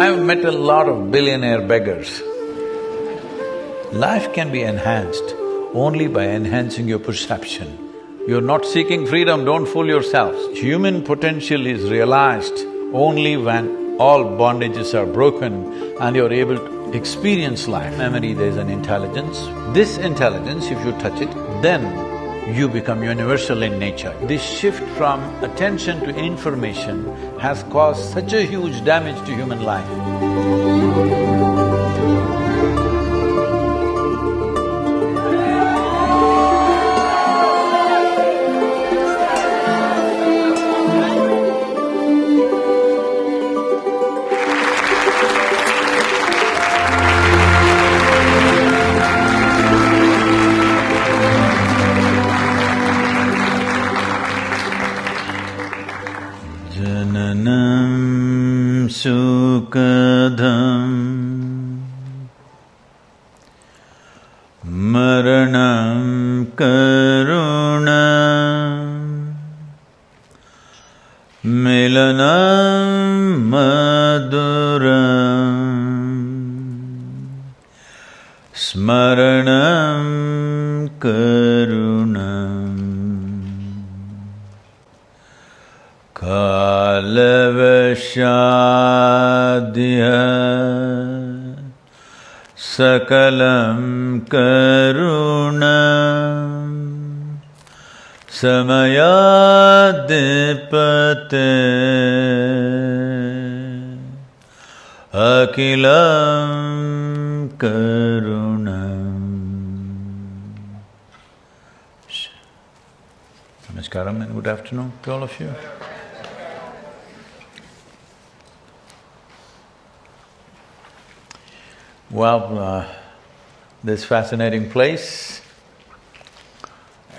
I've met a lot of billionaire beggars. Life can be enhanced only by enhancing your perception. You're not seeking freedom, don't fool yourselves. Human potential is realized only when all bondages are broken and you're able to experience life. Memory, there's an intelligence. This intelligence, if you touch it, then you become universal in nature. This shift from attention to information has caused such a huge damage to human life. सकलं करुण समयाद्पते अखिलं करुणम् Namaskaram and good afternoon to all of you. Well, uh, this fascinating place,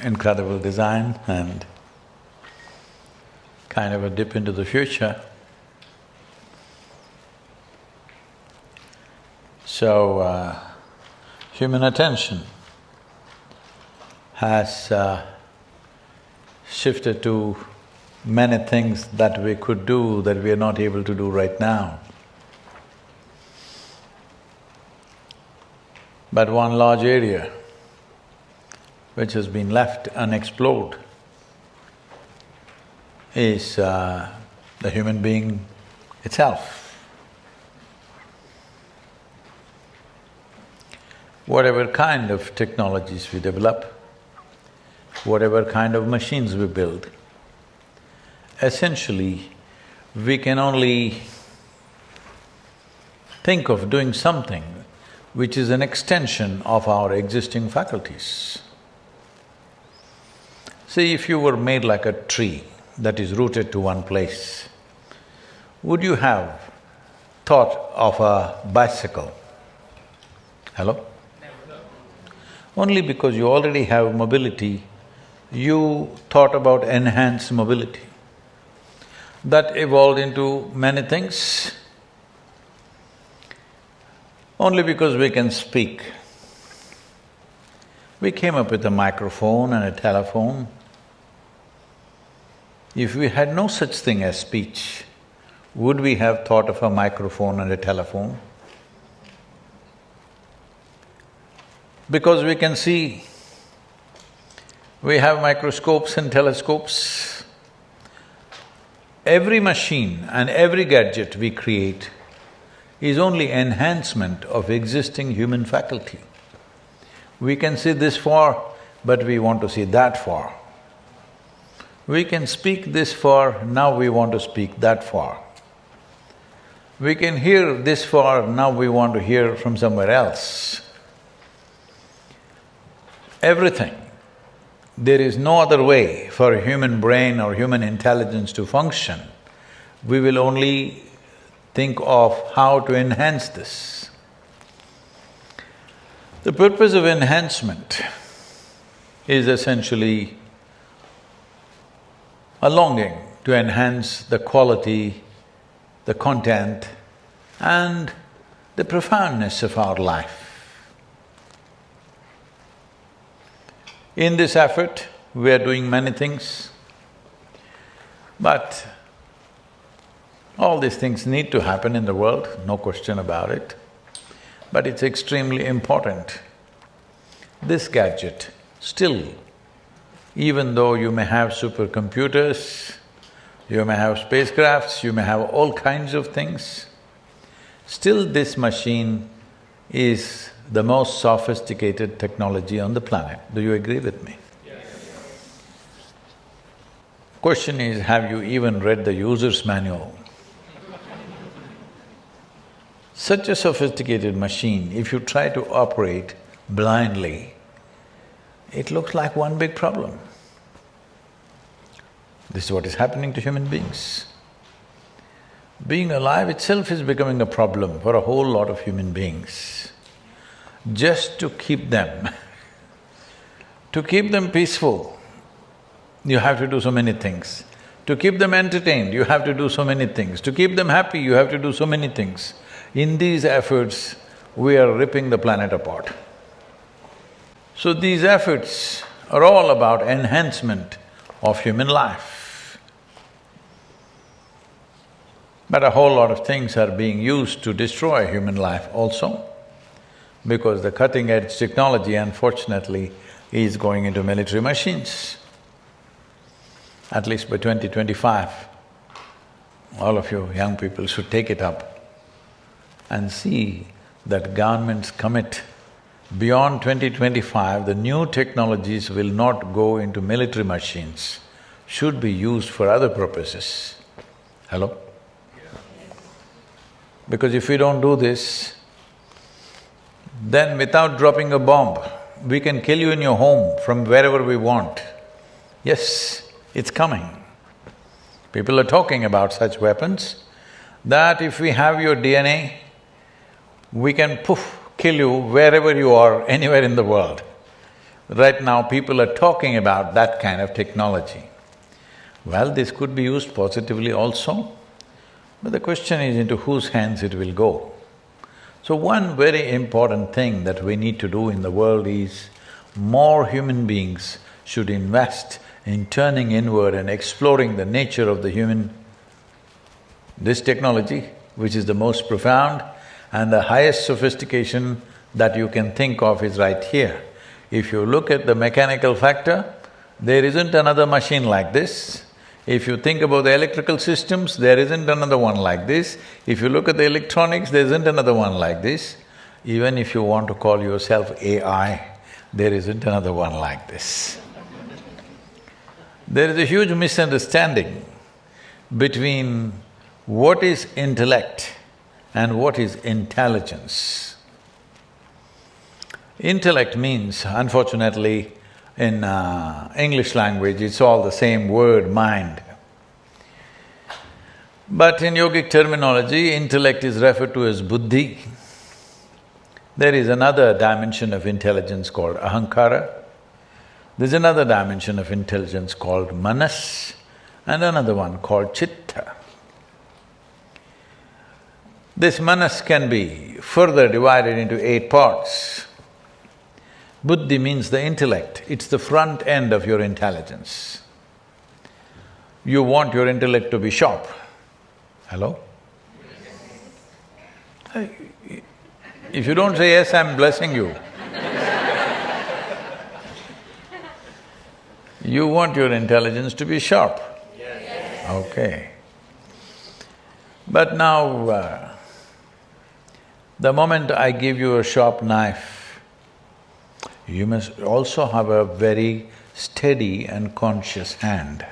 incredible design and kind of a dip into the future. So, uh, human attention has uh, shifted to many things that we could do that we are not able to do right now. But one large area which has been left unexplored is uh, the human being itself. Whatever kind of technologies we develop, whatever kind of machines we build, essentially we can only think of doing something which is an extension of our existing faculties. See, if you were made like a tree that is rooted to one place, would you have thought of a bicycle? Hello? Only because you already have mobility, you thought about enhanced mobility. That evolved into many things only because we can speak. We came up with a microphone and a telephone. If we had no such thing as speech, would we have thought of a microphone and a telephone? Because we can see, we have microscopes and telescopes. Every machine and every gadget we create is only enhancement of existing human faculty. We can see this far, but we want to see that far. We can speak this far, now we want to speak that far. We can hear this far, now we want to hear from somewhere else. Everything. There is no other way for a human brain or human intelligence to function. We will only think of how to enhance this. The purpose of enhancement is essentially a longing to enhance the quality, the content and the profoundness of our life. In this effort, we are doing many things, but All these things need to happen in the world, no question about it, but it's extremely important. This gadget, still, even though you may have supercomputers, you may have spacecrafts, you may have all kinds of things, still this machine is the most sophisticated technology on the planet. Do you agree with me? Question is, have you even read the user's manual? Such a sophisticated machine, if you try to operate blindly, it looks like one big problem. This is what is happening to human beings. Being alive itself is becoming a problem for a whole lot of human beings. Just to keep them, to keep them peaceful, you have to do so many things. To keep them entertained, you have to do so many things. To keep them happy, you have to do so many things. In these efforts, we are ripping the planet apart. So these efforts are all about enhancement of human life. But a whole lot of things are being used to destroy human life also, because the cutting-edge technology, unfortunately, is going into military machines at least by 2025, all of you young people should take it up and see that governments commit beyond 2025, the new technologies will not go into military machines, should be used for other purposes. Hello? Because if we don't do this, then without dropping a bomb, we can kill you in your home from wherever we want. Yes, it's coming. People are talking about such weapons that if we have your DNA, we can poof, kill you wherever you are, anywhere in the world. Right now, people are talking about that kind of technology. Well, this could be used positively also, but the question is into whose hands it will go. So one very important thing that we need to do in the world is more human beings should invest in turning inward and exploring the nature of the human, this technology, which is the most profound and the highest sophistication that you can think of is right here. If you look at the mechanical factor, there isn't another machine like this. If you think about the electrical systems, there isn't another one like this. If you look at the electronics, there isn't another one like this. Even if you want to call yourself AI, there isn't another one like this. There is a huge misunderstanding between what is intellect and what is intelligence. Intellect means, unfortunately, in uh, English language, it's all the same word, mind. But in yogic terminology, intellect is referred to as buddhi. There is another dimension of intelligence called ahankara. There's another dimension of intelligence called manas and another one called chitta. This manas can be further divided into eight parts. Buddhi means the intellect, it's the front end of your intelligence. You want your intellect to be sharp. Hello? If you don't say yes, I'm blessing you. You want your intelligence to be sharp. Yes. Okay. But now, uh, the moment I give you a sharp knife, you must also have a very steady and conscious hand.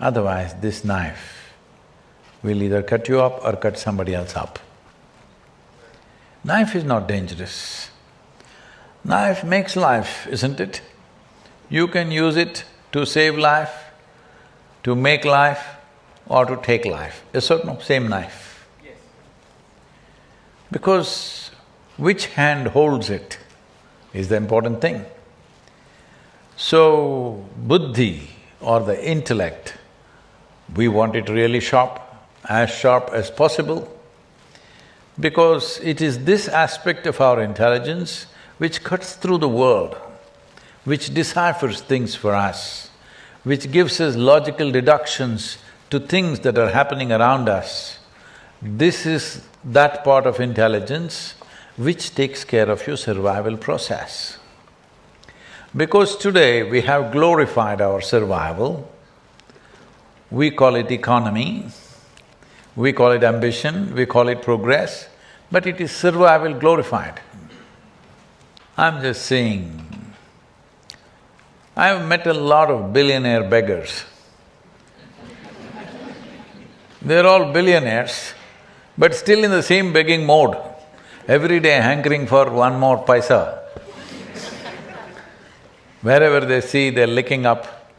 Otherwise, this knife will either cut you up or cut somebody else up. Knife is not dangerous. Knife makes life, isn't it? You can use it to save life, to make life, or to take life. Yes or no? Same knife. Because which hand holds it is the important thing. So, buddhi or the intellect, we want it really sharp, as sharp as possible, because it is this aspect of our intelligence which cuts through the world which deciphers things for us, which gives us logical deductions to things that are happening around us, this is that part of intelligence which takes care of your survival process. Because today we have glorified our survival, we call it economy, we call it ambition, we call it progress, but it is survival glorified. I'm just saying, I've met a lot of billionaire beggars. They're all billionaires, but still in the same begging mode, every day hankering for one more paisa. Wherever they see, they're licking up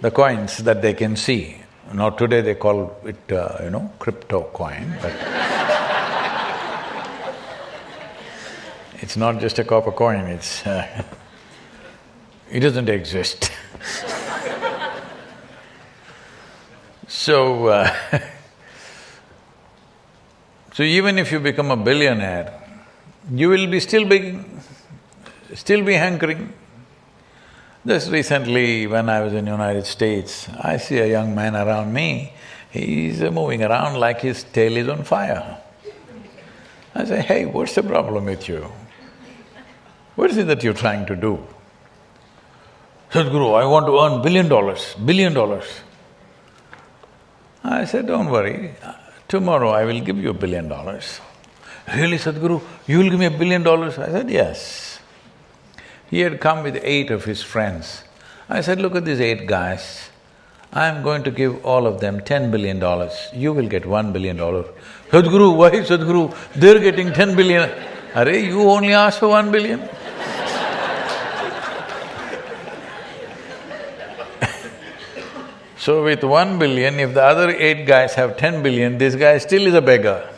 the coins that they can see. Now today they call it, uh, you know, crypto coin, but it's not just a copper coin, it's… Uh, it doesn't exist So, uh, so even if you become a billionaire, you will be still begging, still be hankering. Just recently, when I was in United States, I see a young man around me, he's moving around like his tail is on fire. I say, hey, what's the problem with you? What is it that you're trying to do? Sadhguru, I want to earn billion dollars, billion dollars. I said, don't worry, tomorrow I will give you a billion dollars. Really, Sadhguru, you will give me a billion dollars? I said, yes. He had come with eight of his friends. I said, look at these eight guys. I'm going to give all of them ten billion dollars, you will get one billion dollars. Sadhguru, why Sadhguru? They're getting ten billion. Are you only asked for one billion? So with one billion, if the other eight guys have ten billion, this guy still is a beggar.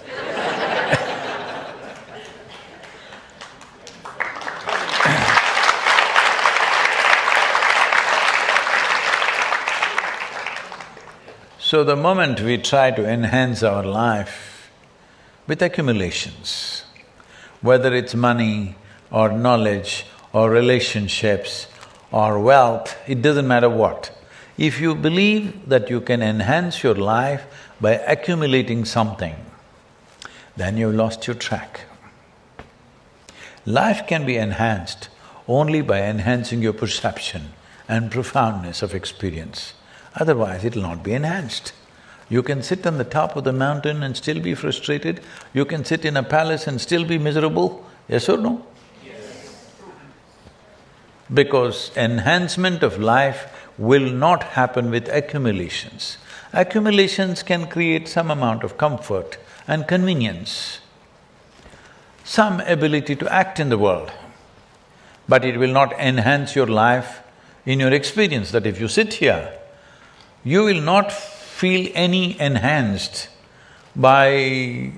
So the moment we try to enhance our life with accumulations, whether it's money or knowledge or relationships or wealth, it doesn't matter what. If you believe that you can enhance your life by accumulating something, then you've lost your track. Life can be enhanced only by enhancing your perception and profoundness of experience otherwise it'll not be enhanced. You can sit on the top of the mountain and still be frustrated, you can sit in a palace and still be miserable, yes or no? Yes. Because enhancement of life will not happen with accumulations. Accumulations can create some amount of comfort and convenience, some ability to act in the world, but it will not enhance your life in your experience that if you sit here, you will not feel any enhanced by…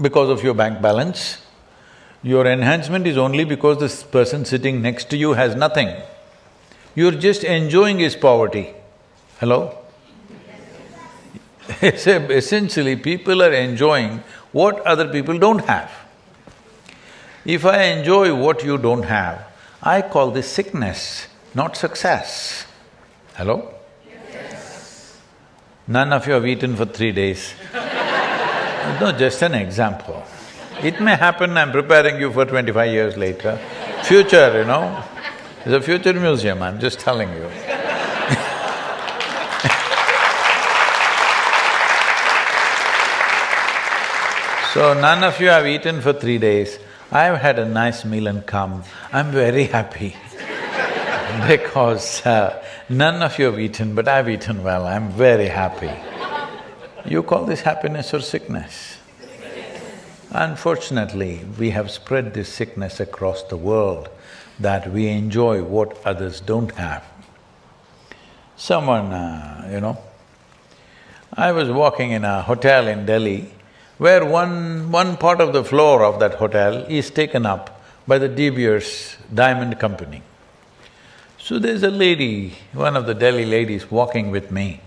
because of your bank balance. Your enhancement is only because this person sitting next to you has nothing. You're just enjoying his poverty. Hello? Essentially, people are enjoying what other people don't have. If I enjoy what you don't have, I call this sickness, not success. Hello? None of you have eaten for three days. no, just an example. It may happen, I'm preparing you for twenty-five years later. Future, you know, it's a future museum, I'm just telling you. so, none of you have eaten for three days. I've had a nice meal and come, I'm very happy because uh, None of you have eaten, but I've eaten well, I'm very happy. You call this happiness or sickness? Unfortunately, we have spread this sickness across the world that we enjoy what others don't have. Someone, uh, you know, I was walking in a hotel in Delhi where one… one part of the floor of that hotel is taken up by the De Beers Diamond Company. So there's a lady, one of the Delhi ladies walking with me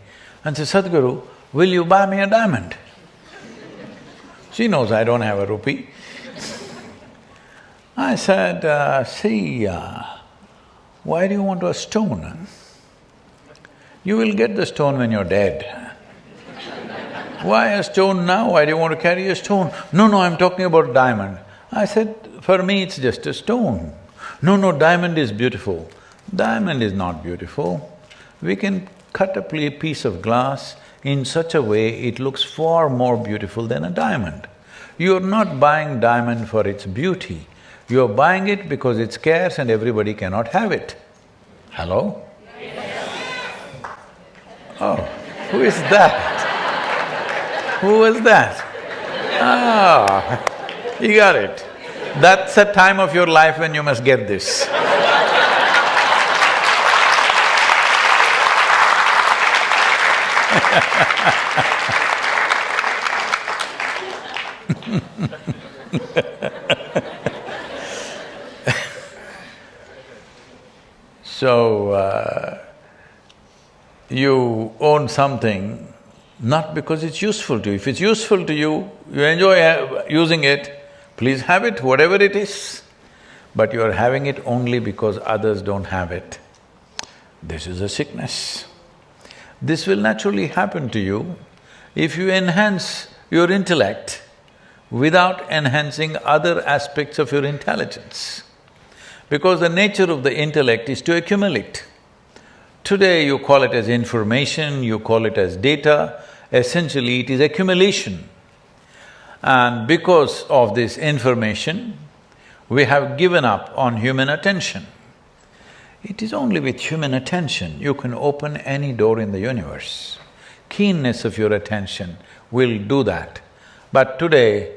and says, Sadhguru, will you buy me a diamond? She knows I don't have a rupee. I said, uh, see, uh, why do you want a stone? You will get the stone when you're dead. Why a stone now? Why do you want to carry a stone? No, no, I'm talking about diamond. I said, for me it's just a stone. No, no, diamond is beautiful. Diamond is not beautiful. We can cut a piece of glass in such a way it looks far more beautiful than a diamond. You're not buying diamond for its beauty, you're buying it because it's scarce and everybody cannot have it. Hello? Oh, who is that? Who was that? Ah, you got it. That's a time of your life when you must get this. so, uh, you own something not because it's useful to you. If it's useful to you, you enjoy using it, please have it, whatever it is. But you are having it only because others don't have it. This is a sickness. This will naturally happen to you if you enhance your intellect without enhancing other aspects of your intelligence. Because the nature of the intellect is to accumulate. Today you call it as information, you call it as data, essentially it is accumulation. And because of this information, we have given up on human attention. It is only with human attention you can open any door in the universe. Keenness of your attention will do that. But today,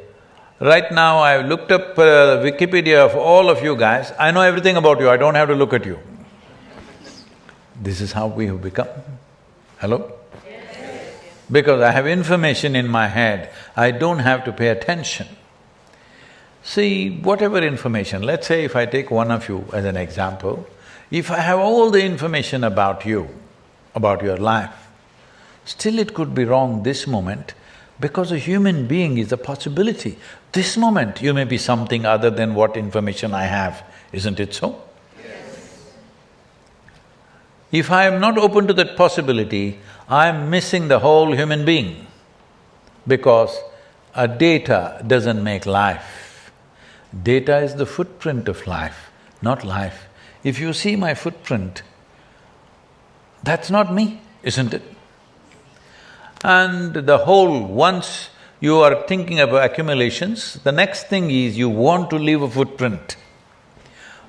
right now I've looked up uh, Wikipedia of all of you guys, I know everything about you, I don't have to look at you. This is how we have become. Hello? Because I have information in my head, I don't have to pay attention. See, whatever information, let's say if I take one of you as an example, if I have all the information about you, about your life, still it could be wrong this moment because a human being is a possibility. This moment you may be something other than what information I have, isn't it so? Yes. If I am not open to that possibility, I am missing the whole human being because a data doesn't make life. Data is the footprint of life, not life. If you see my footprint, that's not me, isn't it? And the whole, once you are thinking about accumulations, the next thing is you want to leave a footprint.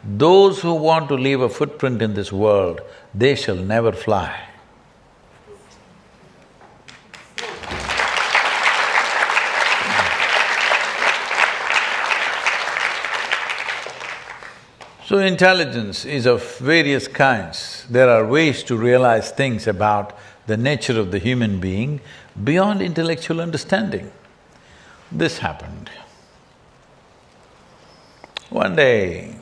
Those who want to leave a footprint in this world, they shall never fly. So intelligence is of various kinds. There are ways to realize things about the nature of the human being beyond intellectual understanding. This happened. One day,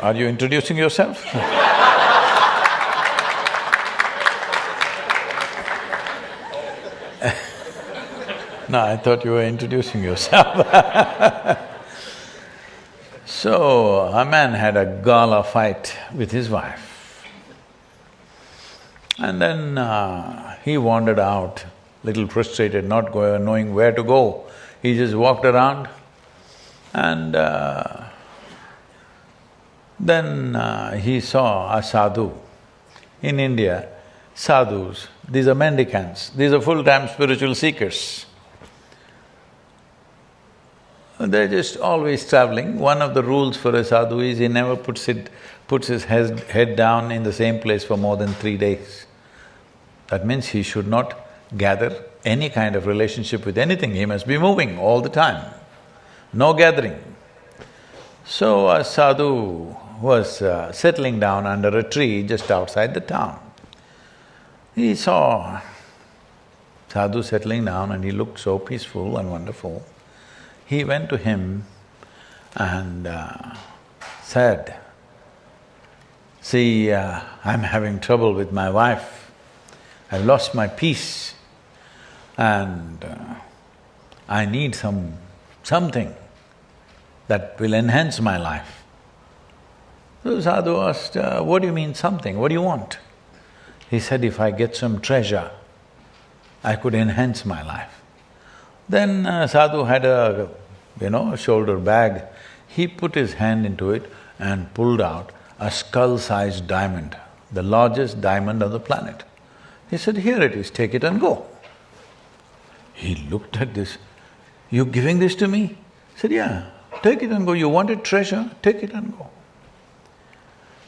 Are you introducing yourself? No, I thought you were introducing yourself So, a man had a gala fight with his wife. And then uh, he wandered out, little frustrated, not going, knowing where to go. He just walked around and uh, then uh, he saw a sadhu. In India, sadhus, these are mendicants, these are full-time spiritual seekers. They're just always traveling. One of the rules for a sadhu is he never puts it… puts his head, head down in the same place for more than three days. That means he should not gather any kind of relationship with anything, he must be moving all the time, no gathering. So a sadhu was uh, settling down under a tree just outside the town. He saw sadhu settling down and he looked so peaceful and wonderful. He went to him and uh, said, see, uh, I'm having trouble with my wife, I've lost my peace and uh, I need some… something, that will enhance my life. So sadhu asked, uh, what do you mean something, what do you want? He said, if I get some treasure, I could enhance my life. Then uh, sadhu had a, you know, a shoulder bag. He put his hand into it and pulled out a skull-sized diamond, the largest diamond on the planet. He said, here it is, take it and go. He looked at this, you giving this to me? He said, yeah, take it and go, you wanted treasure, take it and go.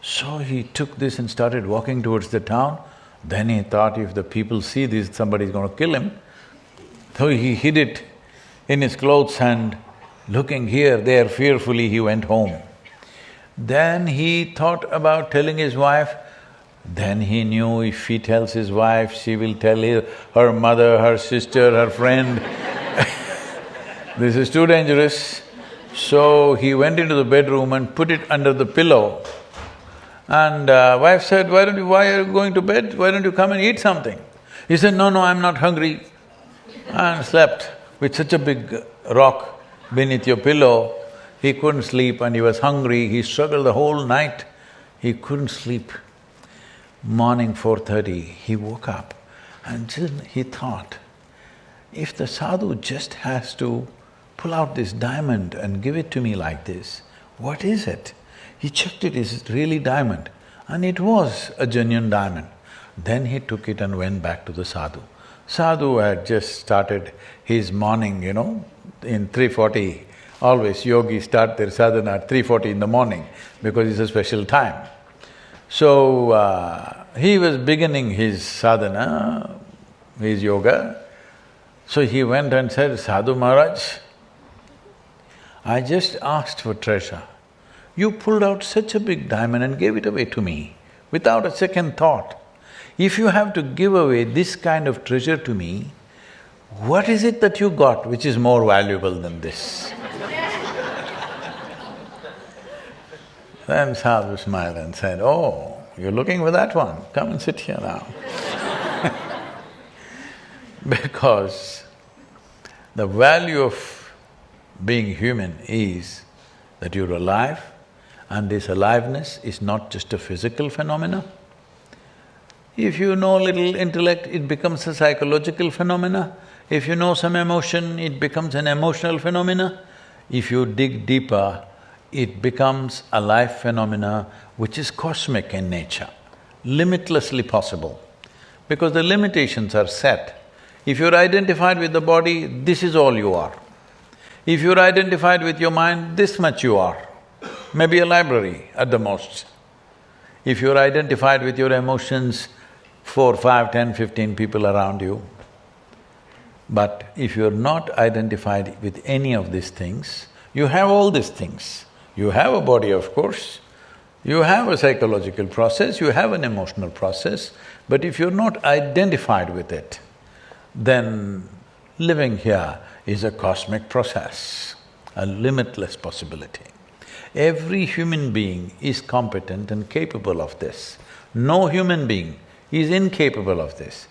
So he took this and started walking towards the town. Then he thought if the people see this, somebody's gonna kill him. So he hid it in his clothes and looking here, there fearfully, he went home. Then he thought about telling his wife, then he knew if he tells his wife, she will tell her mother, her sister, her friend. this is too dangerous. So he went into the bedroom and put it under the pillow. And uh, wife said, why don't you… why are you going to bed? Why don't you come and eat something? He said, no, no, I'm not hungry. And slept with such a big rock beneath your pillow. He couldn't sleep and he was hungry, he struggled the whole night. He couldn't sleep. Morning 4.30, he woke up and he thought, if the sadhu just has to pull out this diamond and give it to me like this, what is it? He checked it, is it really diamond? And it was a genuine diamond. Then he took it and went back to the sadhu. Sadhu had just started his morning, you know, in 3.40, always yogis start their sadhana at 3.40 in the morning because it's a special time. So, uh, he was beginning his sadhana, his yoga. So he went and said, Sadhu Maharaj, I just asked for treasure. You pulled out such a big diamond and gave it away to me without a second thought. If you have to give away this kind of treasure to me, what is it that you got which is more valuable than this? then Sadhu smiled and said, oh, you're looking for that one, come and sit here now Because the value of being human is that you're alive and this aliveness is not just a physical phenomena. If you know little intellect, it becomes a psychological phenomena. If you know some emotion, it becomes an emotional phenomena. If you dig deeper, it becomes a life phenomena which is cosmic in nature, limitlessly possible. Because the limitations are set. If you're identified with the body, this is all you are. If you're identified with your mind, this much you are. Maybe a library at the most. If you're identified with your emotions, four, five, ten, fifteen people around you. But if you're not identified with any of these things, you have all these things. You have a body, of course, you have a psychological process, you have an emotional process, but if you're not identified with it, then living here is a cosmic process, a limitless possibility. Every human being is competent and capable of this. No human being is incapable of this.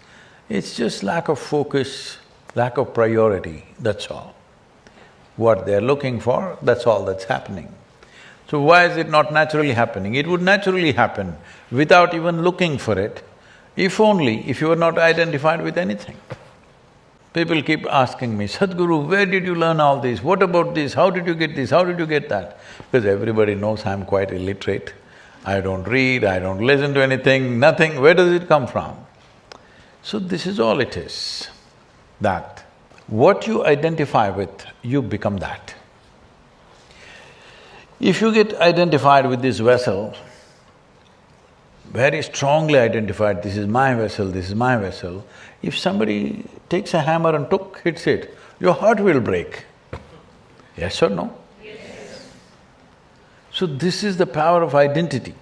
It's just lack of focus, lack of priority, that's all. What they're looking for, that's all that's happening. So why is it not naturally happening? It would naturally happen without even looking for it, if only if you were not identified with anything. People keep asking me, Sadhguru, where did you learn all this? What about this? How did you get this? How did you get that? Because everybody knows I'm quite illiterate. I don't read, I don't listen to anything, nothing. Where does it come from? So this is all it is, that what you identify with, you become that. If you get identified with this vessel, very strongly identified, this is my vessel, this is my vessel, if somebody takes a hammer and took, hits it, your heart will break. Yes or no? Yes. So this is the power of identity.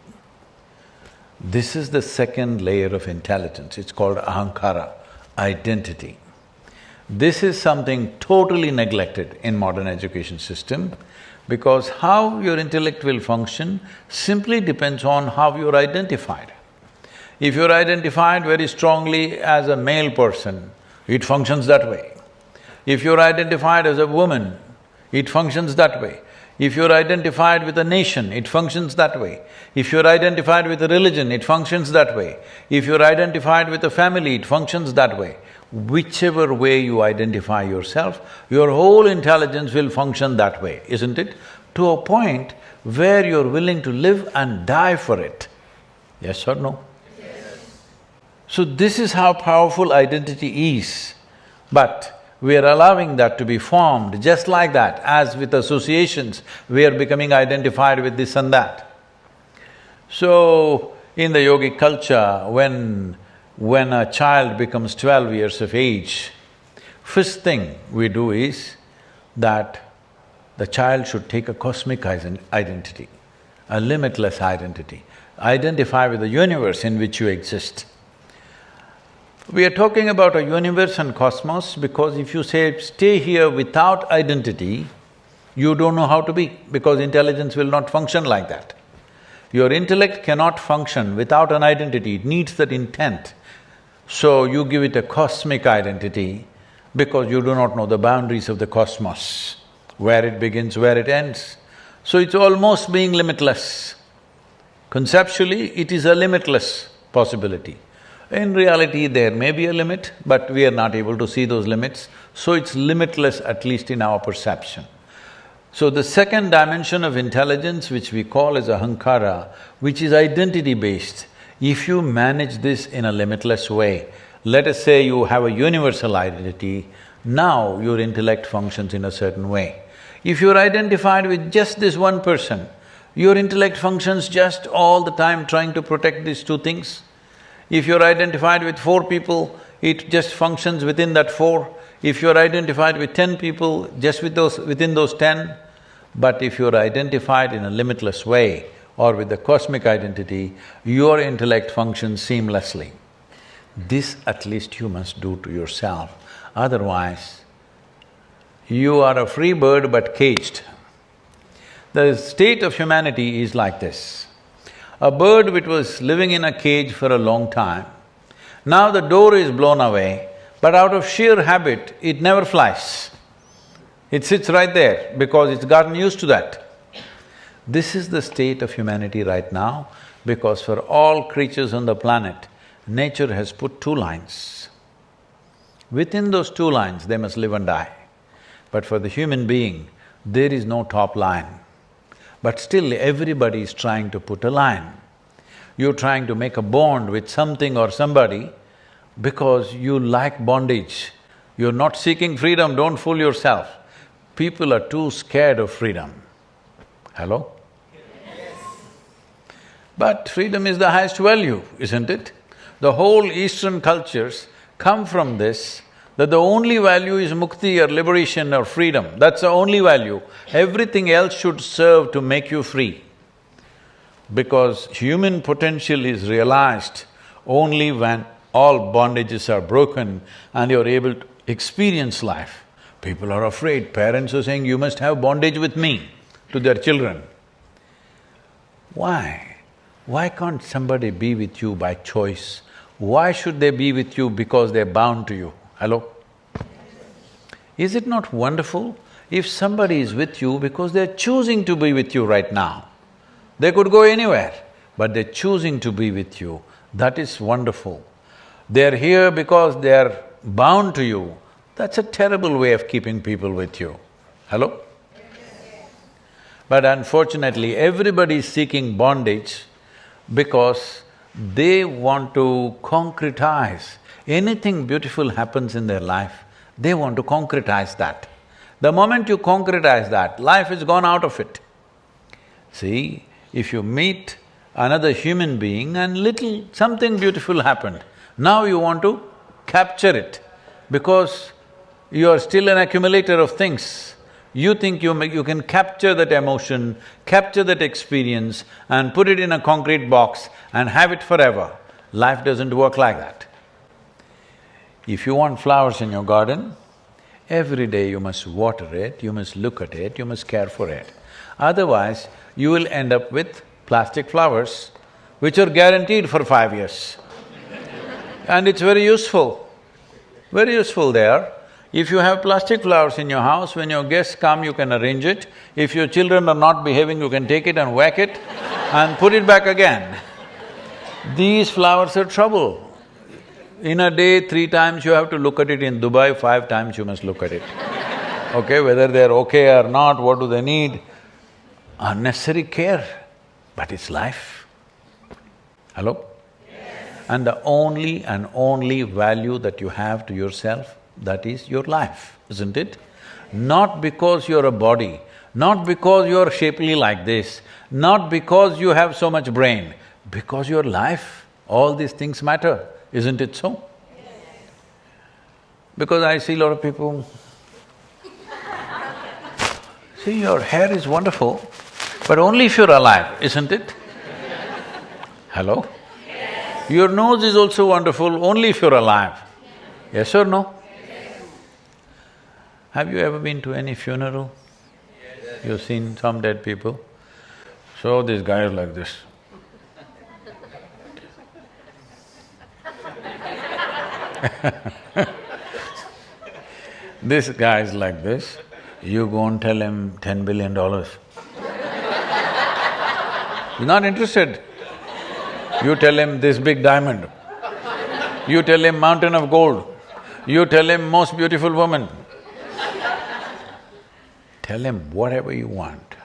This is the second layer of intelligence, it's called ahankara, identity. This is something totally neglected in modern education system because how your intellect will function simply depends on how you're identified. If you're identified very strongly as a male person, it functions that way. If you're identified as a woman, it functions that way. If you're identified with a nation, it functions that way. If you're identified with a religion, it functions that way. If you're identified with a family, it functions that way. Whichever way you identify yourself, your whole intelligence will function that way, isn't it? To a point where you're willing to live and die for it. Yes or no? Yes. So this is how powerful identity is. But we are allowing that to be formed just like that, as with associations, we are becoming identified with this and that. So, in the yogic culture, when, when a child becomes twelve years of age, first thing we do is that the child should take a cosmic identity, a limitless identity, identify with the universe in which you exist. We are talking about a universe and cosmos because if you say, stay here without identity, you don't know how to be because intelligence will not function like that. Your intellect cannot function without an identity, it needs that intent. So you give it a cosmic identity because you do not know the boundaries of the cosmos, where it begins, where it ends. So it's almost being limitless. Conceptually, it is a limitless possibility. In reality, there may be a limit, but we are not able to see those limits, so it's limitless at least in our perception. So the second dimension of intelligence, which we call as ahankara, which is identity-based, if you manage this in a limitless way, let us say you have a universal identity, now your intellect functions in a certain way. If you're identified with just this one person, your intellect functions just all the time trying to protect these two things. If you're identified with four people, it just functions within that four. If you're identified with ten people, just with those… within those ten. But if you're identified in a limitless way or with the cosmic identity, your intellect functions seamlessly. This at least you must do to yourself, otherwise you are a free bird but caged. The state of humanity is like this. A bird which was living in a cage for a long time, now the door is blown away, but out of sheer habit, it never flies. It sits right there because it's gotten used to that. This is the state of humanity right now because for all creatures on the planet, nature has put two lines. Within those two lines, they must live and die. But for the human being, there is no top line. But still everybody is trying to put a line. You're trying to make a bond with something or somebody because you like bondage. You're not seeking freedom, don't fool yourself. People are too scared of freedom. Hello? But freedom is the highest value, isn't it? The whole Eastern cultures come from this that the only value is mukti or liberation or freedom, that's the only value. Everything else should serve to make you free. Because human potential is realized only when all bondages are broken and you're able to experience life. People are afraid, parents are saying, you must have bondage with me to their children. Why? Why can't somebody be with you by choice? Why should they be with you because they're bound to you? Hello? Is it not wonderful if somebody is with you because they're choosing to be with you right now? They could go anywhere, but they're choosing to be with you. That is wonderful. They're here because they're bound to you. That's a terrible way of keeping people with you. Hello? But unfortunately, everybody is seeking bondage because they want to concretize anything beautiful happens in their life, they want to concretize that. The moment you concretize that, life is gone out of it. See, if you meet another human being and little… something beautiful happened, now you want to capture it because you are still an accumulator of things. You think you, you can capture that emotion, capture that experience and put it in a concrete box and have it forever. Life doesn't work like that. If you want flowers in your garden, every day you must water it, you must look at it, you must care for it. Otherwise, you will end up with plastic flowers, which are guaranteed for five years. and it's very useful, very useful there. If you have plastic flowers in your house, when your guests come, you can arrange it. If your children are not behaving, you can take it and whack it and put it back again. These flowers are trouble. In a day, three times you have to look at it. In Dubai, five times you must look at it. Okay, whether they're okay or not, what do they need? Unnecessary care, but it's life. Hello? Yes. And the only and only value that you have to yourself that is your life, isn't it? Not because you're a body, not because you're shapely like this, not because you have so much brain, because your life, all these things matter, isn't it so? Because I see a lot of people, see your hair is wonderful, but only if you're alive, isn't it? Hello? Your nose is also wonderful only if you're alive. Yes or no? Have you ever been to any funeral? Yes. You've seen some dead people? So this guy is like this. this guy is like this, you go and tell him ten billion dollars. He's not interested. You tell him this big diamond. You tell him mountain of gold. You tell him most beautiful woman. Tell him whatever you want.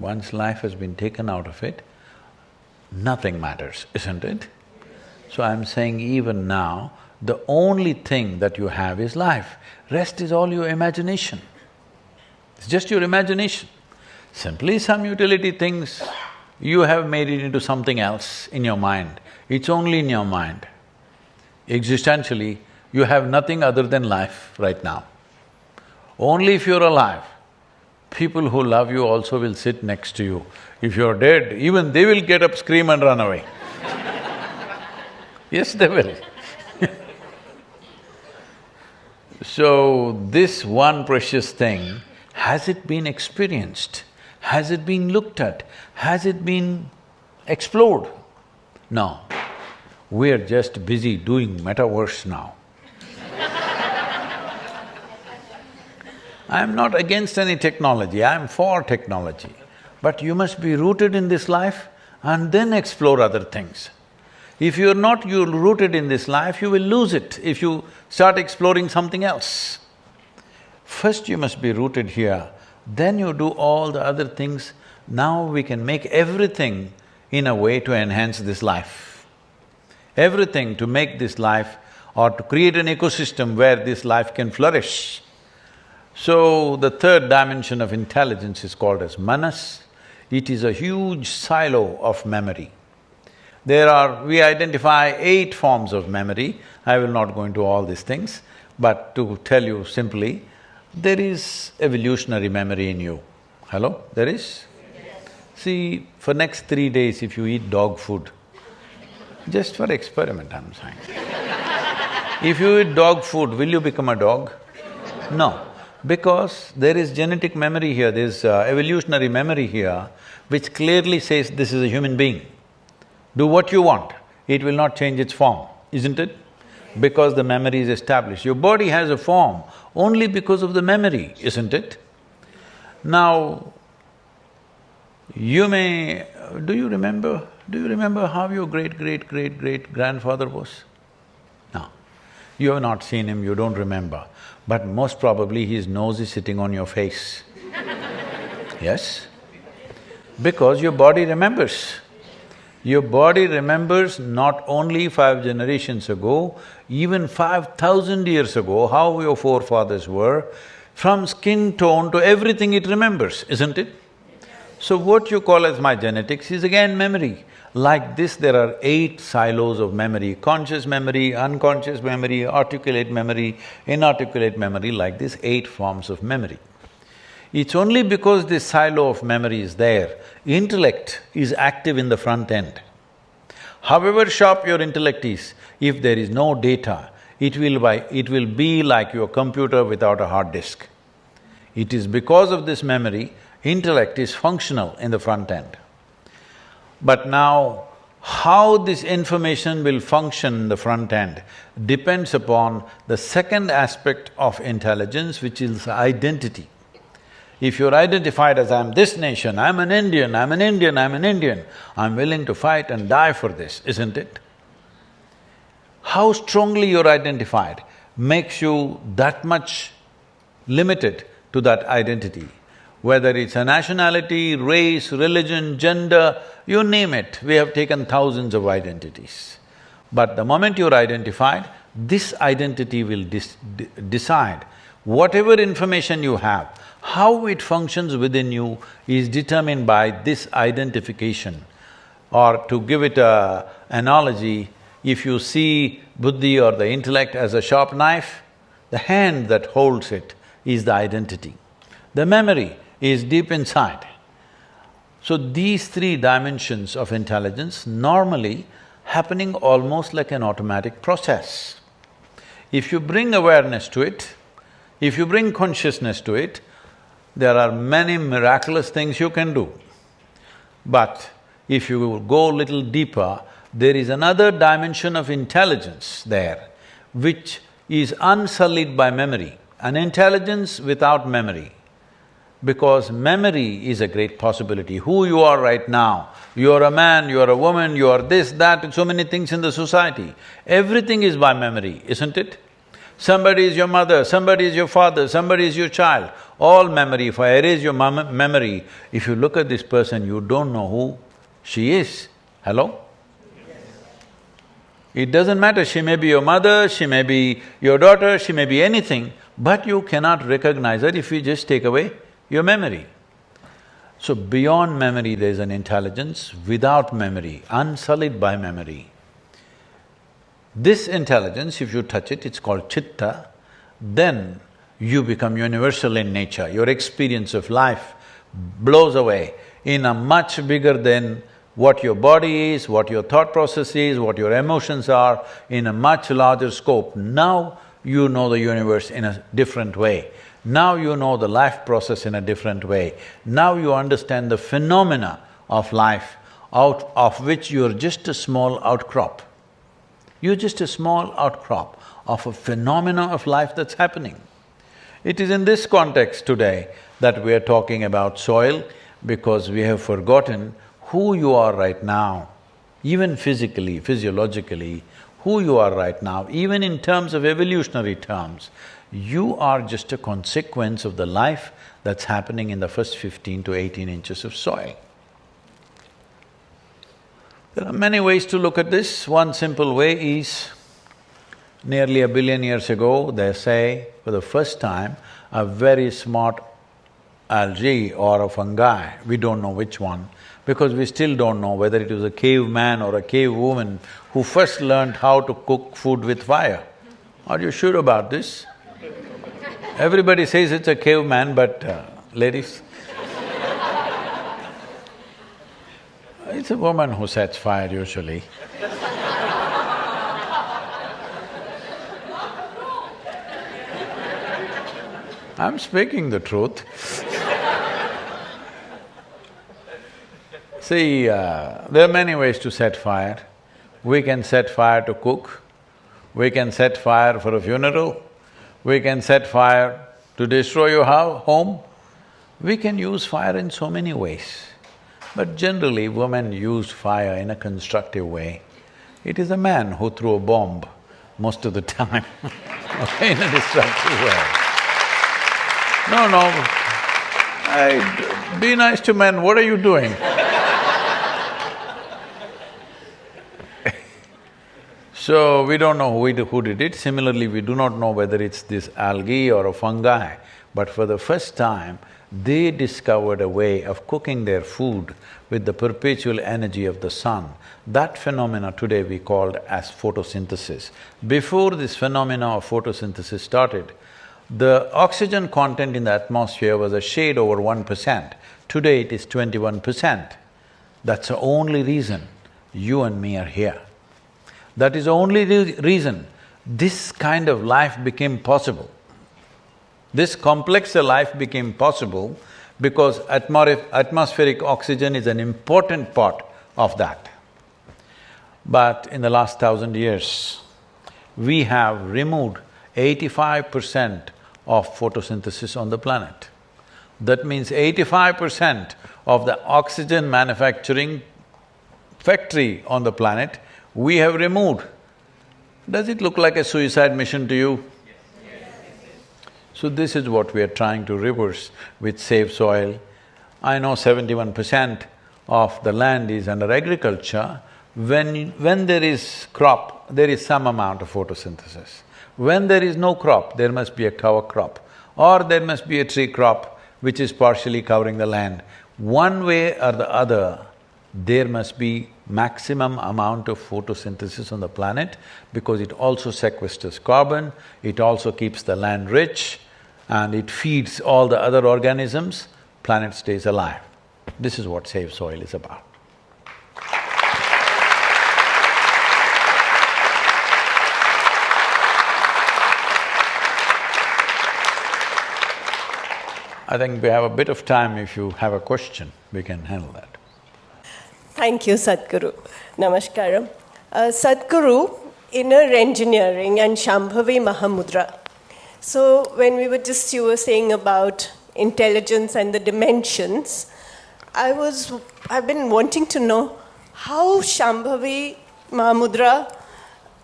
Once life has been taken out of it, nothing matters, isn't it? So I'm saying even now, the only thing that you have is life. Rest is all your imagination. It's just your imagination. Simply some utility things, you have made it into something else in your mind. It's only in your mind. Existentially, you have nothing other than life right now. Only if you're alive, people who love you also will sit next to you. If you're dead, even they will get up, scream and run away. yes, they will So, this one precious thing, has it been experienced? Has it been looked at? Has it been explored? No. We're just busy doing metaverse now. I am not against any technology, I am for technology. But you must be rooted in this life and then explore other things. If you're not you're rooted in this life, you will lose it if you start exploring something else. First you must be rooted here, then you do all the other things. Now we can make everything in a way to enhance this life. Everything to make this life or to create an ecosystem where this life can flourish. So, the third dimension of intelligence is called as manas. It is a huge silo of memory. There are… we identify eight forms of memory. I will not go into all these things, but to tell you simply, there is evolutionary memory in you. Hello? There is? Yes. See, for next three days if you eat dog food, just for experiment I'm saying. if you eat dog food, will you become a dog? No because there is genetic memory here, there's uh, evolutionary memory here, which clearly says this is a human being. Do what you want, it will not change its form, isn't it? Because the memory is established. Your body has a form only because of the memory, isn't it? Now, you may… do you remember… do you remember how your great-great-great-great-grandfather was? You have not seen him, you don't remember but most probably his nose is sitting on your face. yes? Because your body remembers. Your body remembers not only five generations ago, even five thousand years ago, how your forefathers were, from skin tone to everything it remembers, isn't it? So what you call as my genetics is again memory. Like this, there are eight silos of memory, conscious memory, unconscious memory, articulate memory, inarticulate memory, like this eight forms of memory. It's only because this silo of memory is there, intellect is active in the front end. However sharp your intellect is, if there is no data, it will by… it will be like your computer without a hard disk. It is because of this memory, intellect is functional in the front end. But now, How this information will function in the front end depends upon the second aspect of intelligence, which is identity. If you're identified as I'm this nation, I'm an Indian, I'm an Indian, I'm an Indian, I'm willing to fight and die for this, isn't it? How strongly you're identified makes you that much limited to that identity. Whether it's a nationality, race, religion, gender, you name it, we have taken thousands of identities. But the moment you're identified, this identity will decide whatever information you have, how it functions within you is determined by this identification. Or to give it a analogy, if you see buddhi or the intellect as a sharp knife, the hand that holds it is the identity. The memory is deep inside. So these three dimensions of intelligence normally happening almost like an automatic process. If you bring awareness to it, if you bring consciousness to it, there are many miraculous things you can do. But if you go a little deeper, there is another dimension of intelligence there, which is unsullied by memory, an intelligence without memory. Because memory is a great possibility. Who you are right now, you are a man, you are a woman, you are this, that, so many things in the society. Everything is by memory, isn't it? Somebody is your mother, somebody is your father, somebody is your child. All memory, if I erase your memory, if you look at this person, you don't know who she is. Hello? It doesn't matter, she may be your mother, she may be your daughter, she may be anything, but you cannot recognize her if you just take away your memory. So beyond memory there is an intelligence, without memory, unsullied by memory. This intelligence, if you touch it, it's called chitta, then you become universal in nature, your experience of life blows away in a much bigger than what your body is, what your thought process is, what your emotions are, in a much larger scope. Now you know the universe in a different way. Now you know the life process in a different way. Now you understand the phenomena of life out of which you're just a small outcrop. You're just a small outcrop of a phenomena of life that's happening. It is in this context today that we are talking about soil because we have forgotten who you are right now, even physically, physiologically, who you are right now, even in terms of evolutionary terms, you are just a consequence of the life that's happening in the first fifteen to eighteen inches of soil. There are many ways to look at this. One simple way is, nearly a billion years ago, they say, for the first time, a very smart algae or a fungi, we don't know which one, because we still don't know whether it was a caveman or a cave woman who first learned how to cook food with fire. Are you sure about this? Everybody says it's a caveman, but uh, ladies, it's a woman who sets fire usually. I'm speaking the truth See, uh, there are many ways to set fire. We can set fire to cook, we can set fire for a funeral, we can set fire to destroy your home. We can use fire in so many ways. But generally, women use fire in a constructive way. It is a man who threw a bomb most of the time in a destructive way. No, no, I… be nice to men, what are you doing? So, we don't know who, who did it. Similarly, we do not know whether it's this algae or a fungi, but for the first time, they discovered a way of cooking their food with the perpetual energy of the sun. That phenomena today we called as photosynthesis. Before this phenomena of photosynthesis started, the oxygen content in the atmosphere was a shade over one percent. Today it is twenty-one percent. That's the only reason you and me are here. That is the only re reason this kind of life became possible. This complex life became possible because atmospheric oxygen is an important part of that. But in the last thousand years, we have removed eighty-five percent of photosynthesis on the planet. That means eighty-five percent of the oxygen manufacturing factory on the planet, we have removed. Does it look like a suicide mission to you? So this is what we are trying to reverse with Save Soil. I know seventy-one percent of the land is under agriculture. When… when there is crop, there is some amount of photosynthesis. When there is no crop, there must be a cover crop or there must be a tree crop which is partially covering the land. One way or the other, there must be maximum amount of photosynthesis on the planet because it also sequesters carbon, it also keeps the land rich, and it feeds all the other organisms, planet stays alive. This is what Save Soil is about. I think we have a bit of time, if you have a question, we can handle that. Thank you, Sadhguru. Namaskaram. Uh, Sadhguru, inner engineering and Shambhavi Mahamudra. So when we were just, you were saying about intelligence and the dimensions, I was, I've been wanting to know how Shambhavi Mahamudra,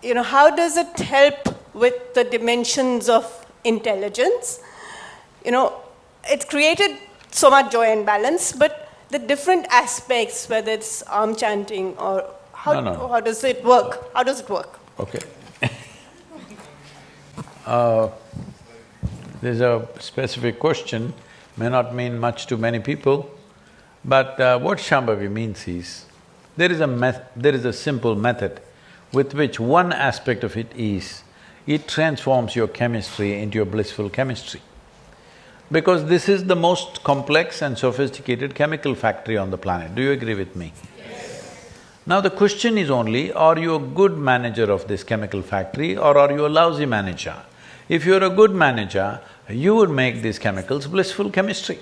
you know, how does it help with the dimensions of intelligence? You know, it's created so much joy and balance, but the different aspects, whether it's aum chanting or how, No, no, how does it work? How does it work? Okay. uh, there's a specific question, may not mean much to many people, but uh, what Shambhavi means is, there is a meth… there is a simple method with which one aspect of it is, it transforms your chemistry into a blissful chemistry. Because this is the most complex and sophisticated chemical factory on the planet, do you agree with me? Now the question is only, are you a good manager of this chemical factory or are you a lousy manager? If you're a good manager, you would make these chemicals blissful chemistry.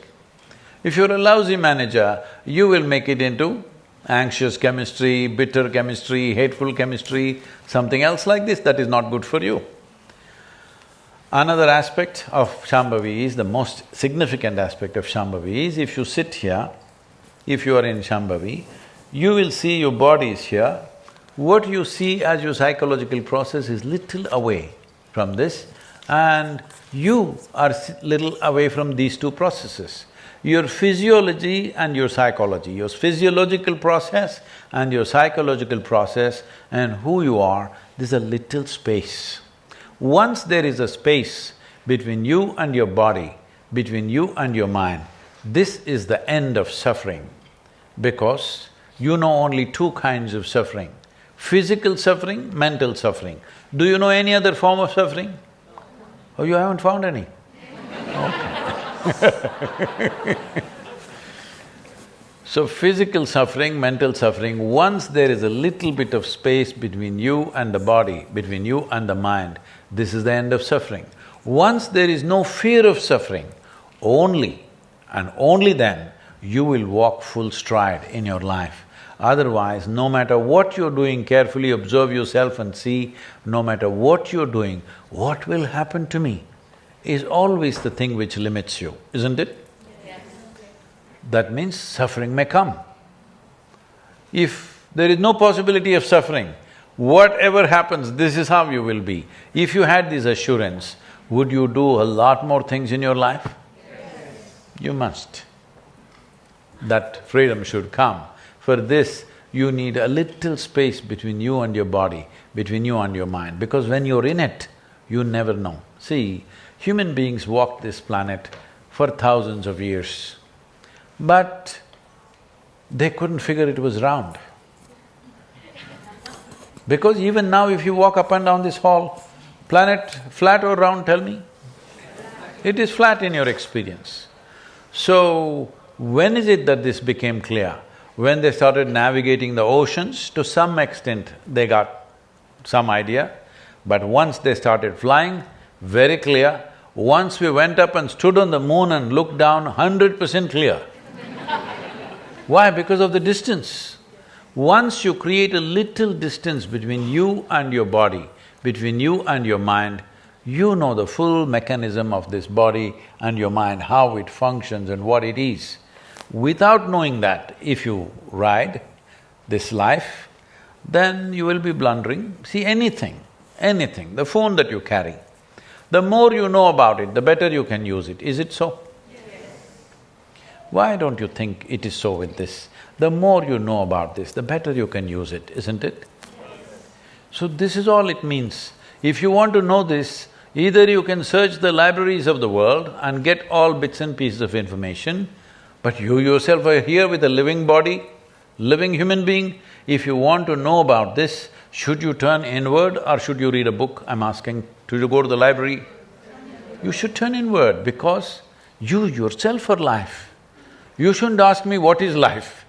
If you're a lousy manager, you will make it into anxious chemistry, bitter chemistry, hateful chemistry, something else like this that is not good for you. Another aspect of Shambhavi is, the most significant aspect of Shambhavi is, if you sit here, if you are in Shambhavi, you will see your body is here. What you see as your psychological process is little away from this and you are little away from these two processes. Your physiology and your psychology, your physiological process and your psychological process and who you are, there's a little space. Once there is a space between you and your body, between you and your mind, this is the end of suffering because you know only two kinds of suffering, physical suffering, mental suffering. Do you know any other form of suffering? Oh, you haven't found any? Okay. So physical suffering, mental suffering, once there is a little bit of space between you and the body, between you and the mind, this is the end of suffering. Once there is no fear of suffering, only and only then you will walk full stride in your life. Otherwise, no matter what you're doing, carefully observe yourself and see, no matter what you're doing, what will happen to me is always the thing which limits you, isn't it? that means suffering may come. If there is no possibility of suffering, whatever happens, this is how you will be. If you had this assurance, would you do a lot more things in your life? Yes. You must. That freedom should come. For this, you need a little space between you and your body, between you and your mind, because when you're in it, you never know. See, human beings walked this planet for thousands of years. But they couldn't figure it was round. Because even now if you walk up and down this hall, planet flat or round, tell me? It is flat in your experience. So, when is it that this became clear? When they started navigating the oceans, to some extent they got some idea, but once they started flying, very clear. Once we went up and stood on the moon and looked down, hundred percent clear. Why? Because of the distance. Once you create a little distance between you and your body, between you and your mind, you know the full mechanism of this body and your mind, how it functions and what it is. Without knowing that, if you ride this life, then you will be blundering. See, anything, anything, the phone that you carry, the more you know about it, the better you can use it. Is it so? Why don't you think it is so with this? The more you know about this, the better you can use it, isn't it? So this is all it means. If you want to know this, either you can search the libraries of the world and get all bits and pieces of information, but you yourself are here with a living body, living human being. If you want to know about this, should you turn inward or should you read a book? I'm asking, should you go to the library? You should turn inward because you yourself are life. You shouldn't ask me what is life.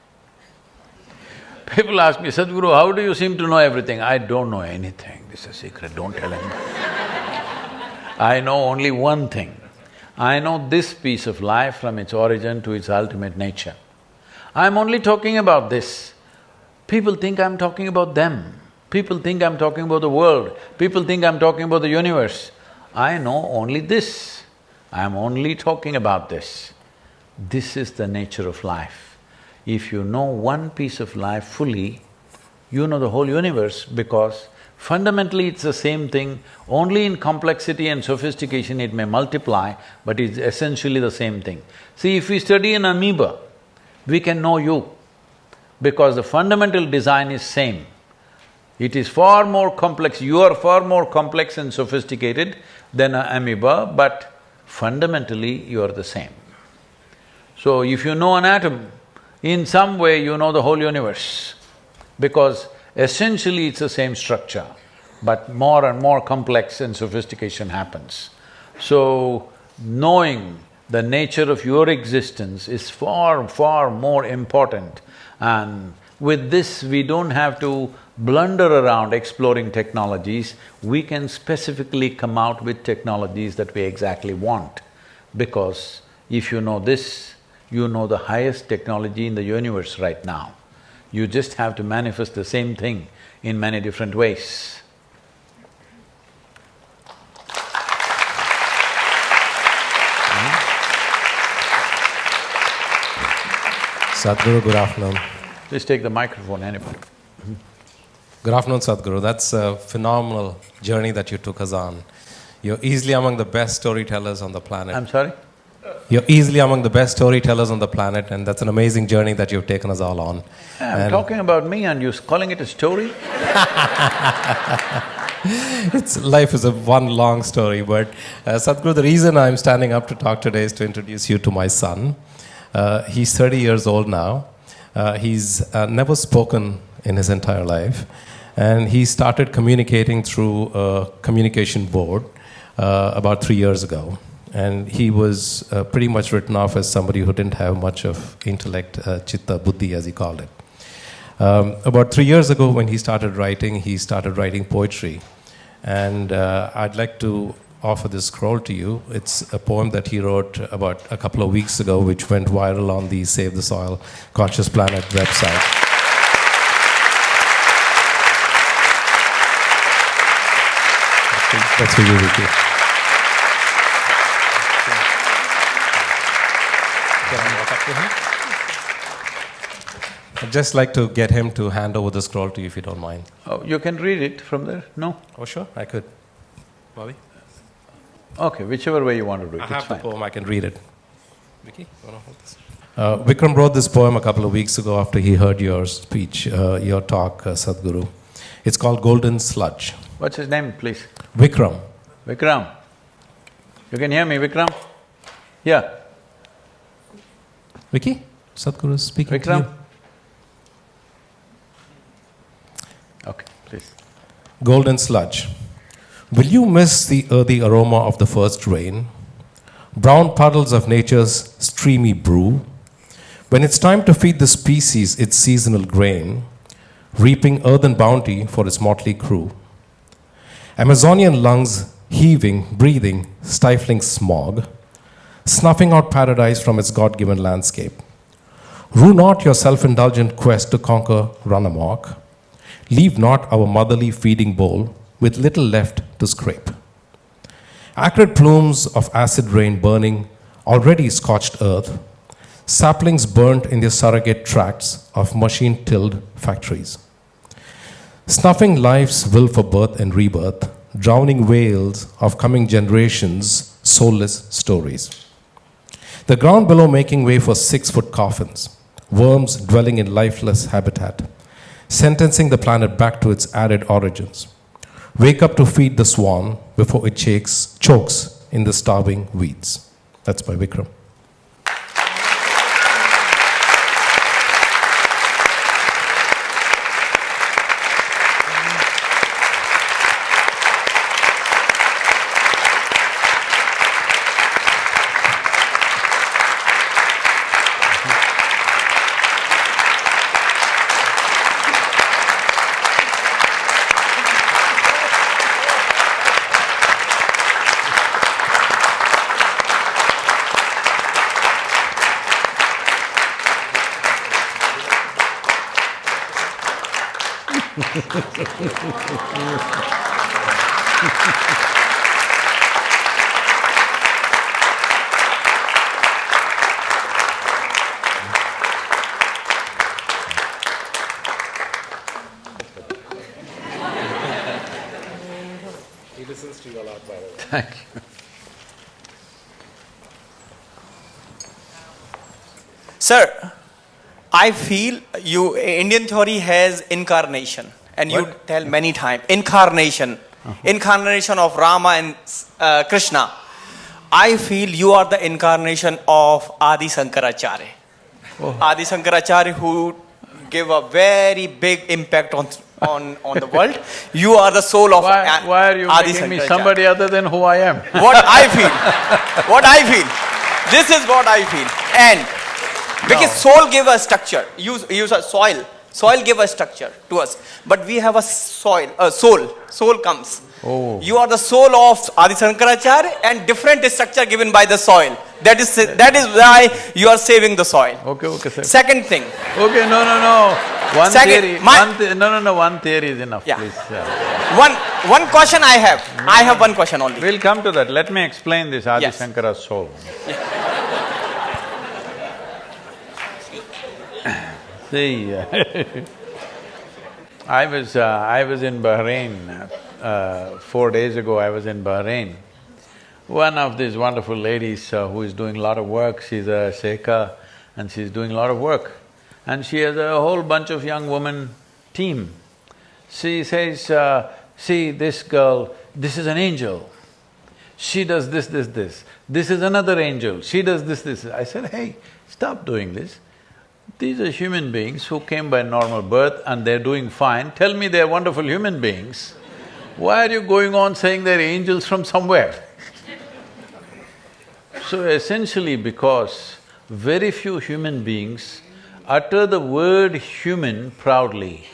People ask me, Sadhguru, how do you seem to know everything? I don't know anything, this is a secret, don't tell anyone. I know only one thing. I know this piece of life from its origin to its ultimate nature. I'm only talking about this. People think I'm talking about them. People think I'm talking about the world. People think I'm talking about the universe. I know only this. I'm only talking about this. This is the nature of life. If you know one piece of life fully, you know the whole universe because fundamentally it's the same thing, only in complexity and sophistication it may multiply, but it's essentially the same thing. See, if we study an amoeba, we can know you because the fundamental design is same. It is far more complex, you are far more complex and sophisticated than an amoeba, but fundamentally you are the same. So if you know an atom, in some way you know the whole universe because essentially it's the same structure, but more and more complex and sophistication happens. So, knowing the nature of your existence is far, far more important and with this we don't have to blunder around exploring technologies, we can specifically come out with technologies that we exactly want. Because if you know this, you know the highest technology in the universe right now. You just have to manifest the same thing in many different ways. Mm-hmm. Sadhguru, good afternoon. Please take the microphone, anybody. Mm-hmm. Good afternoon, Sadhguru. That's a phenomenal journey that you took us on. You're easily among the best storytellers on the planet. I'm sorry? You're easily among the best storytellers on the planet, and that's an amazing journey that you've taken us all on. I'm And talking about me and you're calling it a story? it's life is a one long story, but uh, Sadhguru, the reason I'm standing up to talk today is to introduce you to my son. Uh, he's 30 years old now. Uh, he's uh, never spoken in his entire life, and he started communicating through a communication board uh, about three years ago. And he was uh, pretty much written off as somebody who didn't have much of intellect, uh, chitta, buddhi, as he called it. Um, about three years ago, when he started writing, he started writing poetry. And uh, I'd like to offer this scroll to you. It's a poem that he wrote about a couple of weeks ago, which went viral on the Save the Soil Conscious Planet website. That's for you. I'd just like to get him to hand over the scroll to you if you don't mind. Oh, you can read it from there? No? Oh, sure, I could. Bobby? Okay, whichever way you want to do it, I it's have the fine. poem, I can read it. Vicky, you want to hold this? Uh, Vikram wrote this poem a couple of weeks ago after he heard your speech, uh, your talk, uh, Sadhguru. It's called Golden Sludge. What's his name, please? Vikram. Vikram. You can hear me, Vikram? Yeah, Vicky? Sadhguru is speaking to you. Okay, please. Golden sludge. Will you miss the earthy aroma of the first rain? Brown puddles of nature's streamy brew? When it's time to feed the species its seasonal grain, reaping earthen bounty for its motley crew. Amazonian lungs heaving, breathing, stifling smog, snuffing out paradise from its God given landscape. Rue not your self indulgent quest to conquer run amok. Leave not our motherly feeding bowl with little left to scrape. Acrid plumes of acid rain burning already scorched earth, saplings burnt in the surrogate tracts of machine tilled factories. Snuffing life's will for birth and rebirth, drowning wails of coming generations' soulless stories. The ground below making way for six foot coffins, worms dwelling in lifeless habitat, sentencing the planet back to its arid origins. Wake up to feed the swan before it chokes, chokes in the starving weeds. That's by Vikram. Thank you. Sir, I feel you Indian theory has incarnation, and you tell many times incarnation, incarnation of Rama and uh, Krishna. I feel you are the incarnation of Adi Sankaracharya. Adi Sankaracharya, who gave a very big impact on on on the world. You are the soul of Why, A- why are you Adi making me somebody other than who I am? what I feel. what I feel. This is what I feel. And because soul gave us structure. Use use a soil. Soil gave a structure to us. But we have a soil, a soul. Soul comes. Oh. You are the soul of Adi Sankaracharya and different structure given by the soil. That is that is why you are saving the soil. Okay, okay, sir. Second thing. Okay, no, no, no. One Second, theory, one the- no, no, no, one theory is enough, Yeah. please. One one question I have. I have one question only. we'll come to that. Let me explain this Adi Yes. Shankara's soul. See, I was… Uh, I was in Bahrain, uh, four days ago I was in Bahrain. One of these wonderful ladies uh, who is doing a lot of work, she's a Sheikha and she's doing a lot of work. And she has a whole bunch of young women team. She says, uh, see this girl, this is an angel. She does this, this, this. This is another angel, she does this, this. I said, hey, stop doing this. These are human beings who came by normal birth and they're doing fine. Tell me they're wonderful human beings. Why are you going on saying they're angels from somewhere? So essentially because very few human beings utter the word human proudly.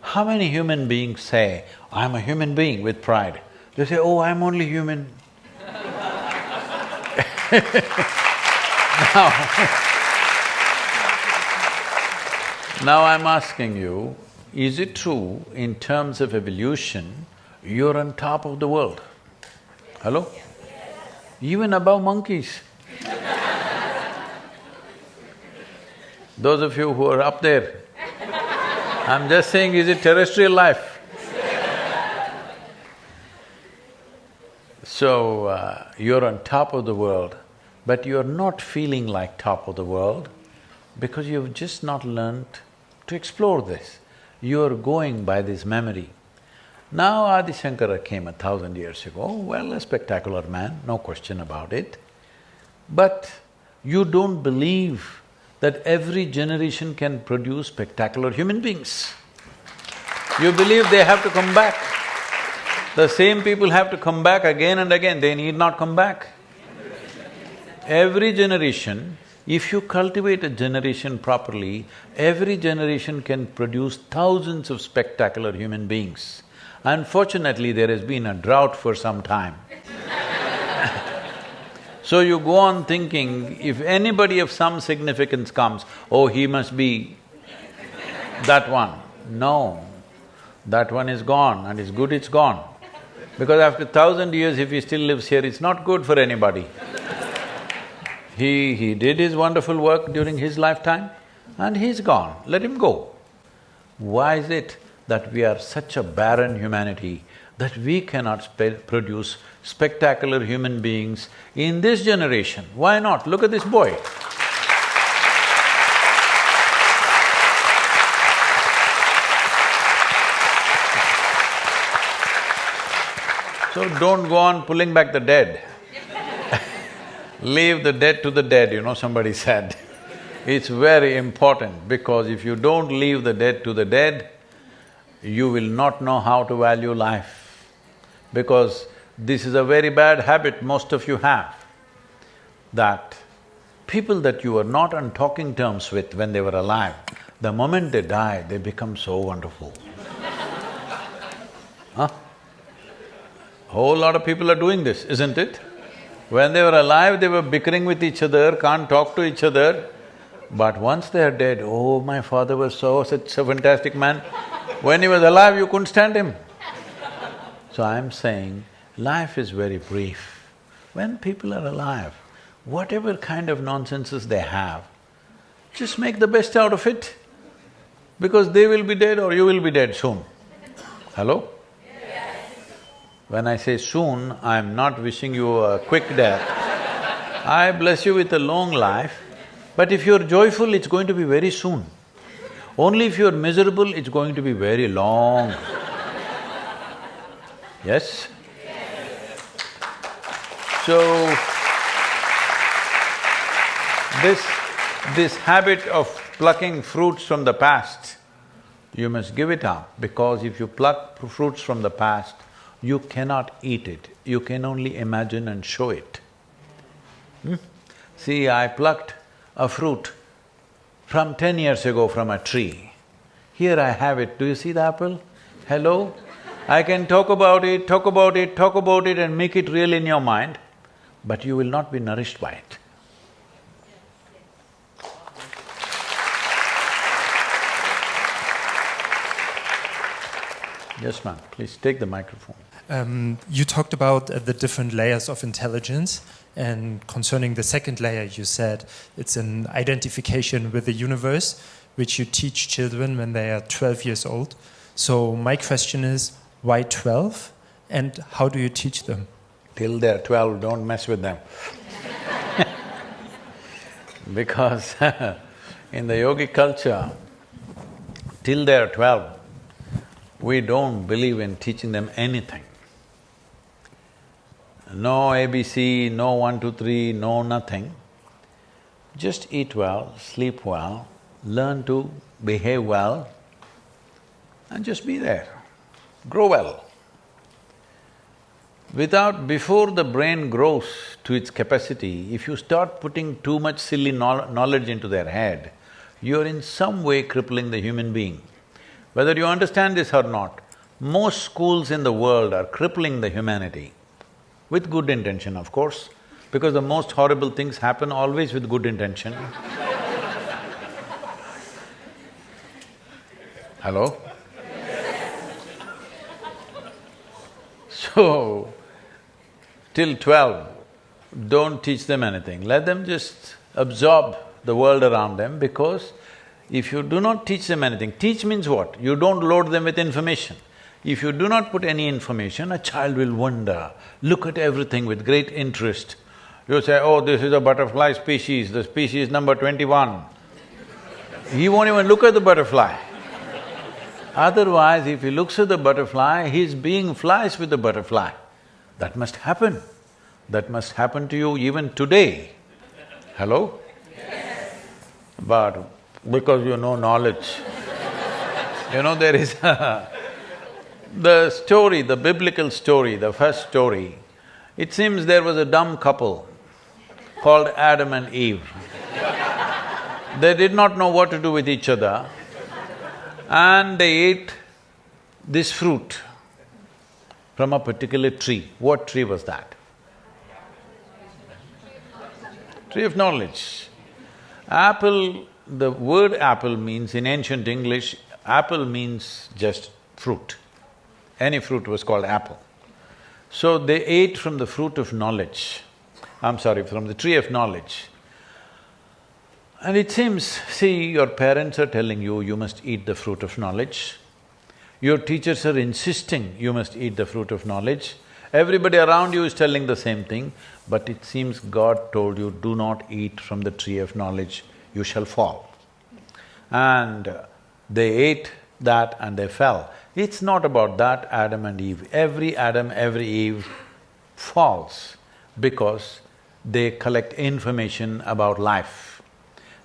How many human beings say, I'm a human being with pride? They say, oh, I'm only human. Now I'm asking you, is it true in terms of evolution, you're on top of the world? Hello? Even above monkeys. Those of you who are up there, I'm just saying, is it terrestrial life? So, uh, you're on top of the world, but you're not feeling like top of the world because you've just not learnt to explore this. You're going by this memory. Now Adi Shankara came a thousand years ago, well, a spectacular man, no question about it. But you don't believe that every generation can produce spectacular human beings. You believe they have to come back. The same people have to come back again and again, they need not come back. Every generation, if you cultivate a generation properly, every generation can produce thousands of spectacular human beings. Unfortunately, there has been a drought for some time. So you go on thinking, if anybody of some significance comes, oh, he must be that one. No, that one is gone and it's good it's gone. Because after thousand years, if he still lives here, it's not good for anybody. He… he did his wonderful work during his lifetime and he's gone, let him go. Why is it that we are such a barren humanity that we cannot spe produce spectacular human beings in this generation? Why not? Look at this boy. So don't go on pulling back the dead. Leave the dead to the dead, you know, somebody said. It's very important because if you don't leave the dead to the dead, you will not know how to value life. Because this is a very bad habit most of you have, that people that you were not on talking terms with when they were alive, the moment they die, they become so wonderful. huh? Whole lot of people are doing this, isn't it? When they were alive, they were bickering with each other, can't talk to each other. But once they are dead, oh, my father was so… such a fantastic man. When he was alive, you couldn't stand him. So I'm saying, life is very brief. When people are alive, whatever kind of nonsenses they have, just make the best out of it. Because they will be dead or you will be dead soon. Hello? When I say soon, I'm not wishing you a quick death. I bless you with a long life, but if you're joyful, it's going to be very soon. Only if you're miserable, it's going to be very long. Yes? So, this… this habit of plucking fruits from the past, you must give it up because if you pluck fruits from the past, you cannot eat it, you can only imagine and show it. Hmm? See, I plucked a fruit from ten years ago from a tree. Here I have it, do you see the apple? Hello? I can talk about it, talk about it, talk about it and make it real in your mind, but you will not be nourished by it. Yes, ma'am, please take the microphone. Um, you talked about uh, the different layers of intelligence, and concerning the second layer, you said it's an identification with the universe, which you teach children when they are 12 years old. So, my question is why 12, and how do you teach them? Till they're twelve, don't mess with them because in the yogic culture, till they're twelve, we don't believe in teaching them anything. No ABC, no one, two, three, no nothing. Just eat well, sleep well, learn to behave well and just be there. Grow well. Without… before the brain grows to its capacity, if you start putting too much silly knowledge into their head, you're in some way crippling the human being. Whether you understand this or not, most schools in the world are crippling the humanity, with good intention, of course, because the most horrible things happen always with good intention. Hello? So, till twelve, don't teach them anything, let them just absorb the world around them because if you do not teach them anything, teach means what? You don't load them with information. If you do not put any information, a child will wonder, look at everything with great interest. You say, oh, this is a butterfly species, the species number twenty-one. he won't even look at the butterfly. Otherwise, if he looks at the butterfly, his being flies with the butterfly. That must happen. That must happen to you even today. Hello? Yes. But because you know knowledge. you know, there is a… the story, the biblical story, the first story, it seems there was a dumb couple called Adam and Eve. they did not know what to do with each other and they ate this fruit from a particular tree. What tree was that? Tree of knowledge. Apple, the word apple means in ancient English, apple means just fruit. Any fruit was called apple. So they ate from the fruit of knowledge. I'm sorry, from the tree of knowledge. And it seems, see, your parents are telling you, you must eat the fruit of knowledge. Your teachers are insisting you must eat the fruit of knowledge. Everybody around you is telling the same thing, but it seems God told you, do not eat from the tree of knowledge, you shall fall. And they ate that and they fell. It's not about that Adam and Eve. Every Adam, every Eve falls because they collect information about life.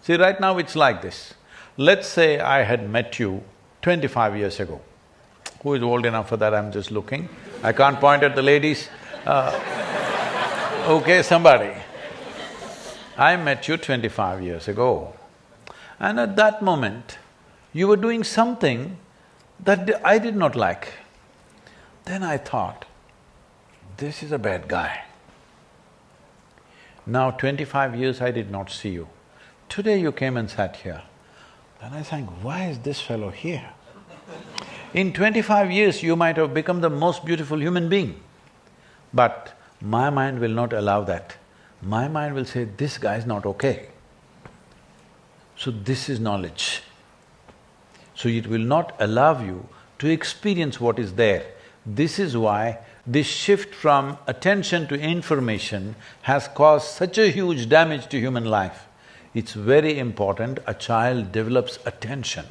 See, right now it's like this. Let's say I had met you twenty-five years ago. Who is old enough for that? I'm just looking. I can't point at the ladies. Uh, okay, somebody. I met you twenty-five years ago. And at that moment, you were doing something that I did not like. Then I thought, this is a bad guy. Now twenty-five years I did not see you. Today you came and sat here. Then I think, why is this fellow here? In twenty-five years, you might have become the most beautiful human being. But my mind will not allow that. My mind will say, this guy is not okay. So this is knowledge. So it will not allow you to experience what is there. This is why this shift from attention to information has caused such a huge damage to human life. It's very important a child develops attention.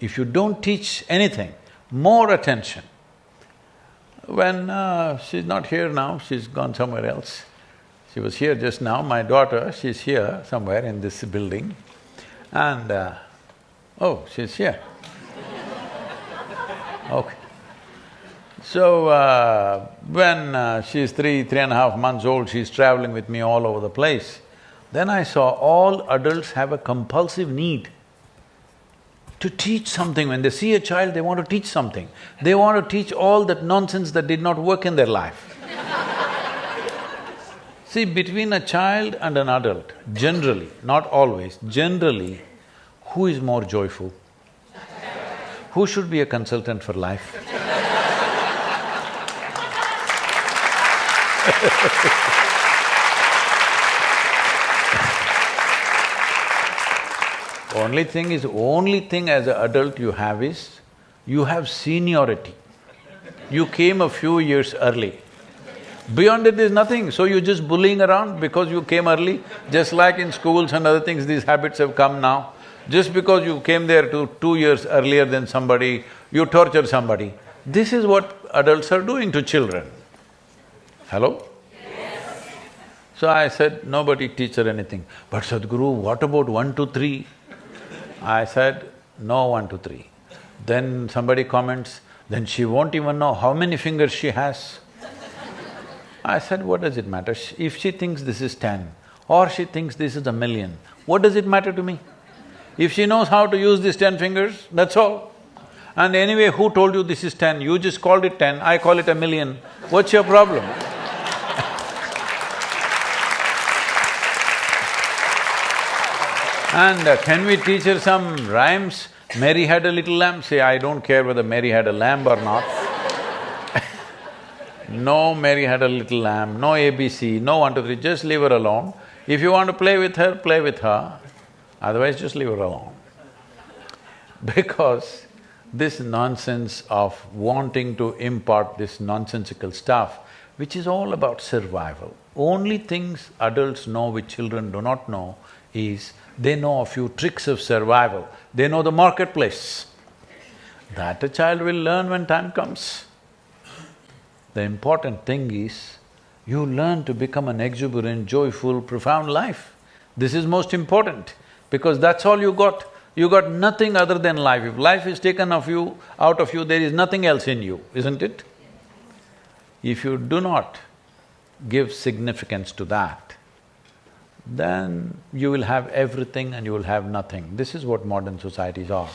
If you don't teach anything, more attention. When uh, she's not here now, she's gone somewhere else. She was here just now, my daughter, she's here somewhere in this building. And, uh, oh, she's here. Okay. So, uh, when uh, she's three, three and a half months old, she's traveling with me all over the place. Then I saw all adults have a compulsive need to teach something. When they see a child, they want to teach something. They want to teach all that nonsense that did not work in their life. see, between a child and an adult, generally, not always, generally, who is more joyful? Who should be a consultant for life? Only thing is, only thing as an adult you have is, you have seniority. You came a few years early. Beyond it, there's nothing, so you're just bullying around because you came early. Just like in schools and other things, these habits have come now. Just because you came there to two years earlier than somebody, you torture somebody. This is what adults are doing to children. Hello? Yes. So I said, nobody teach her anything. But Sadhguru, what about one, two, three? I said, no one, two, three. Then somebody comments, then she won't even know how many fingers she has. I said, what does it matter? If she thinks this is ten, or she thinks this is a million, what does it matter to me? If she knows how to use these ten fingers, that's all. And anyway, who told you this is ten? You just called it ten, I call it a million. What's your problem? and uh, can we teach her some rhymes? Mary had a little lamb, say, I don't care whether Mary had a lamb or not. no Mary had a little lamb, no ABC, no one, two, three, just leave her alone. If you want to play with her, play with her. Otherwise, just leave her alone. Because this nonsense of wanting to impart this nonsensical stuff, which is all about survival. Only things adults know which children do not know is they know a few tricks of survival, they know the marketplace. That a child will learn when time comes. The important thing is, you learn to become an exuberant, joyful, profound life. This is most important because that's all you got. You got nothing other than life. If life is taken of you, out of you, there is nothing else in you, isn't it? If you do not give significance to that, then you will have everything and you will have nothing. This is what modern societies are.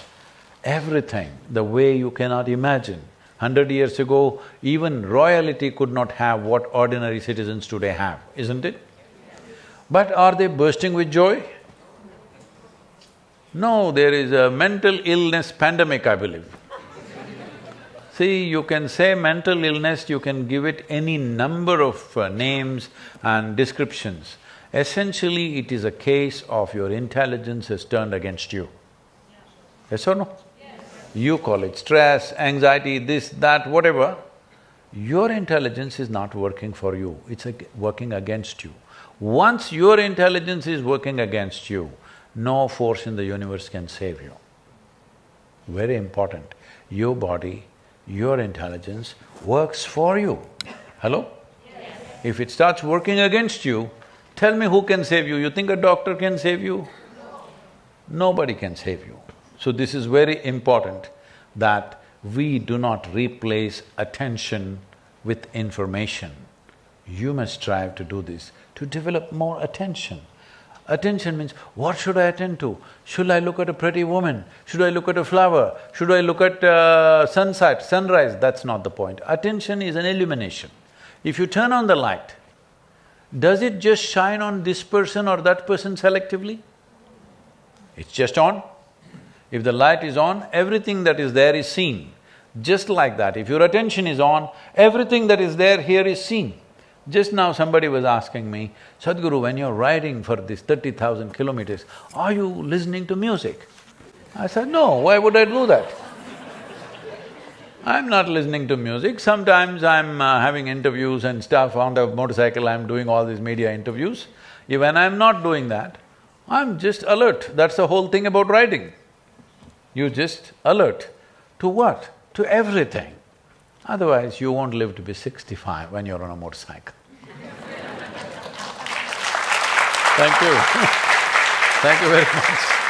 Everything, the way you cannot imagine. Hundred years ago, even royalty could not have what ordinary citizens today have, isn't it? But are they bursting with joy? No, there is a mental illness pandemic, I believe. See, you can say mental illness, you can give it any number of uh, names and descriptions. Essentially, it is a case of your intelligence has turned against you. Yes or no? Yes. You call it stress, anxiety, this, that, whatever. Your intelligence is not working for you, it's working against you. Once your intelligence is working against you, no force in the universe can save you. Very important. Your body your intelligence works for you. Hello? Yes. If it starts working against you, tell me who can save you? You think a doctor can save you? No. Nobody can save you. So this is very important that we do not replace attention with information. You must strive to do this, to develop more attention. Attention means, what should I attend to? Should I look at a pretty woman? Should I look at a flower? Should I look at uh, sunset, sunrise? That's not the point. Attention is an illumination. If you turn on the light, does it just shine on this person or that person selectively? It's just on. If the light is on, everything that is there is seen. Just like that, if your attention is on, everything that is there here is seen. Just now somebody was asking me, Sadhguru, when you're riding for this thirty thousand kilometers, are you listening to music? I said, no, why would I do that? I'm not listening to music, sometimes I'm uh, having interviews and stuff on the motorcycle, I'm doing all these media interviews. When I'm not doing that, I'm just alert, that's the whole thing about riding. You just alert to what? To everything. Otherwise, you won't live to be sixty-five when you're on a motorcycle. Thank you. Thank you very much.